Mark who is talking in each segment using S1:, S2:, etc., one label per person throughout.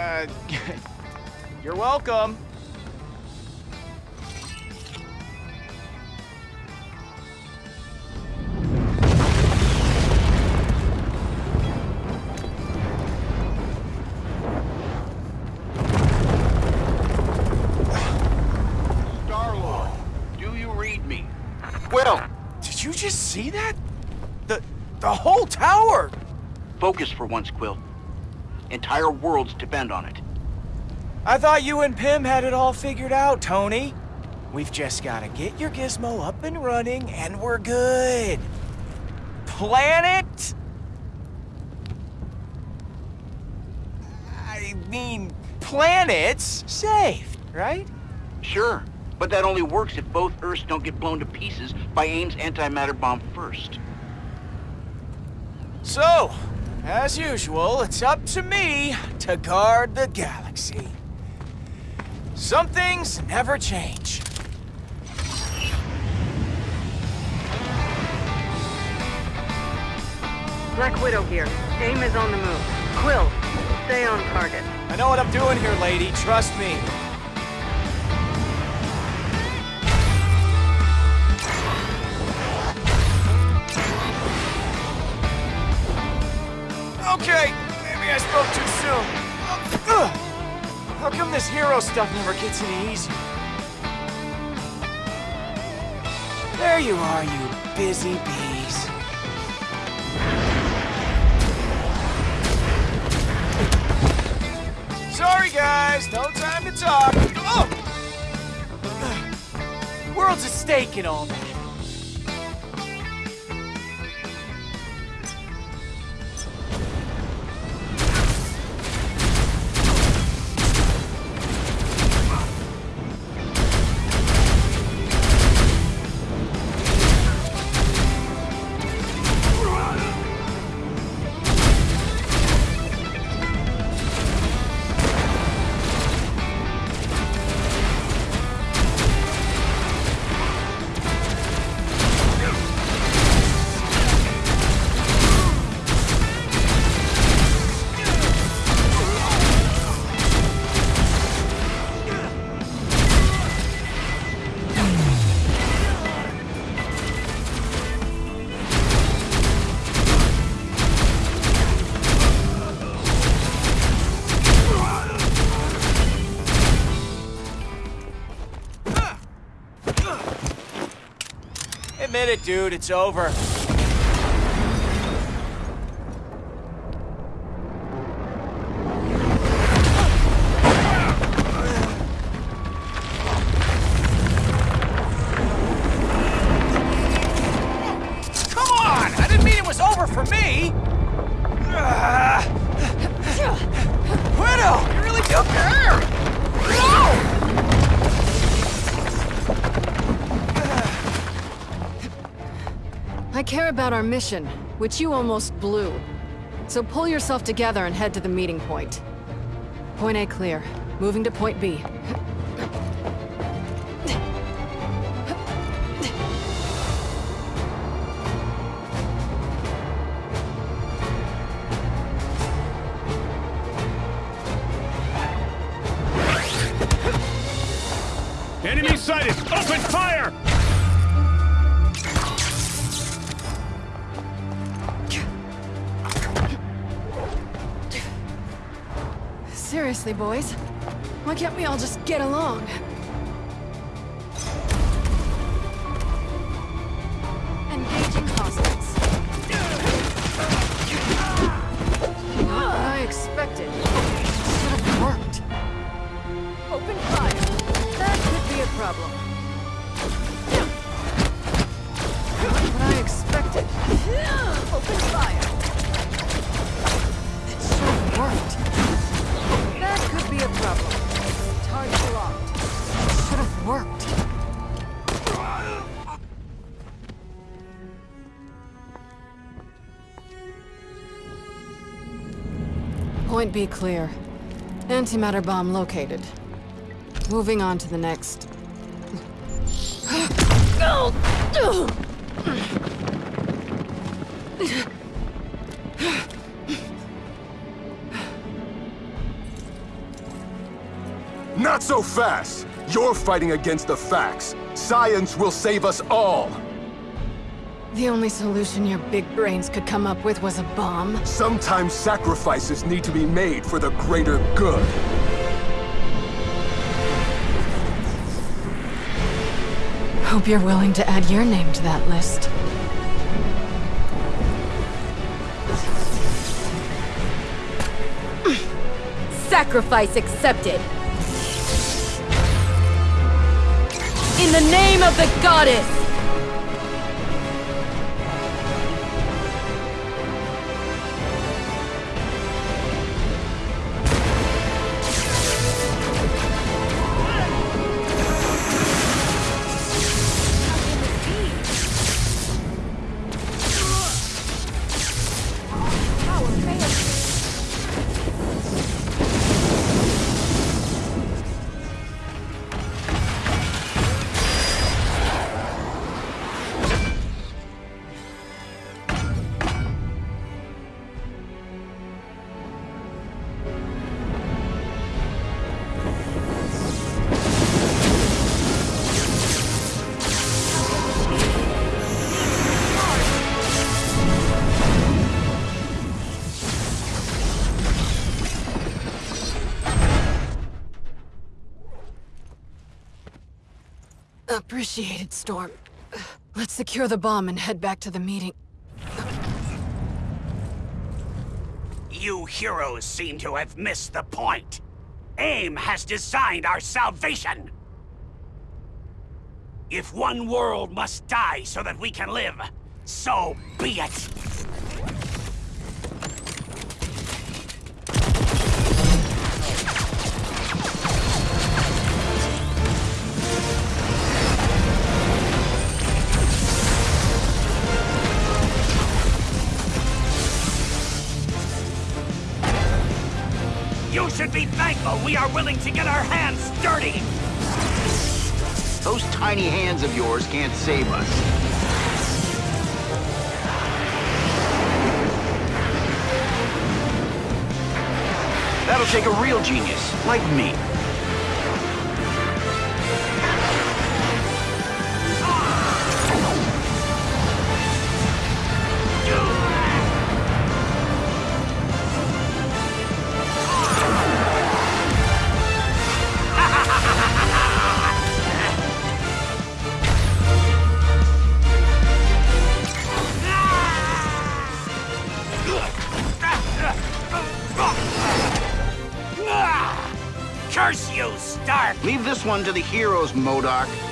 S1: Uh, welcome.
S2: Star-Lord, do you read me? Quill,
S1: Did you just see that? The the whole tower.
S2: focus for once, Quill. Entire worlds depend on it.
S1: I thought you and Pym had it all figured out, Tony. We've just gotta get your gizmo up and running, and we're good. Planet? I mean, planets saved, right?
S2: Sure, but that only works if both Earths don't get blown to pieces by AIM's antimatter bomb first.
S1: So, as usual, it's up to me to guard the galaxy. Some things never change.
S3: Black Widow here. AIM is on the move. Quill, stay on target.
S1: I know what I'm doing here, lady. Trust me. Hero stuff never gets any easier? There you are, you busy bees. Sorry, guys. No time to talk. Oh! World's at stake and all that. Admit it, dude. It's over. Come on! I care
S4: about our mission, which you almost blew. So pull yourself together and head to the meeting point. Point A clear. Moving to point B.
S5: Enemy sighted! Open fire!
S4: Seriously, boys? Why can't we all just get along? Point B clear. Antimatter bomb located. Moving on to the next.
S6: Not so fast! You're fighting against the facts. Science will save us all!
S4: The only solution your big brains could come up with was a bomb.
S6: Sometimes sacrifices need to be made for the greater good.
S4: Hope you're willing to add your name to that list.
S7: Sacrifice accepted. In the name of the goddess!
S4: Appreciated, Storm. Let's secure the bomb and head back to the meeting.
S8: You heroes seem to have missed the point. AIM has designed our salvation. If one world must die so that we can live, so be it. You should be thankful we are willing to get our hands dirty.
S2: Those tiny hands of yours can't save us. That'll take a real genius, like me. Leave this one to the heroes, MODOK.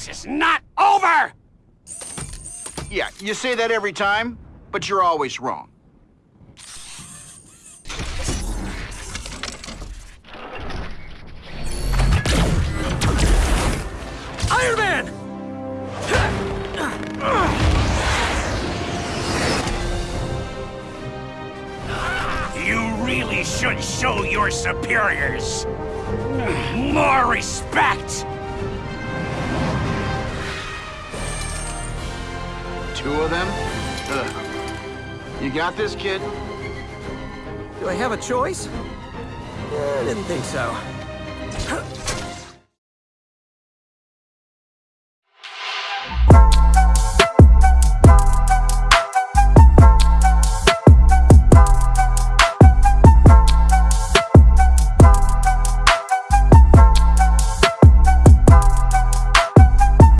S8: This is not over!
S2: Yeah, you say that every time, but you're always wrong.
S1: Iron Man!
S8: You really should show your superiors more respect!
S2: Two of them? Ugh. You got this, kid?
S9: Do I have a choice? I didn't think so.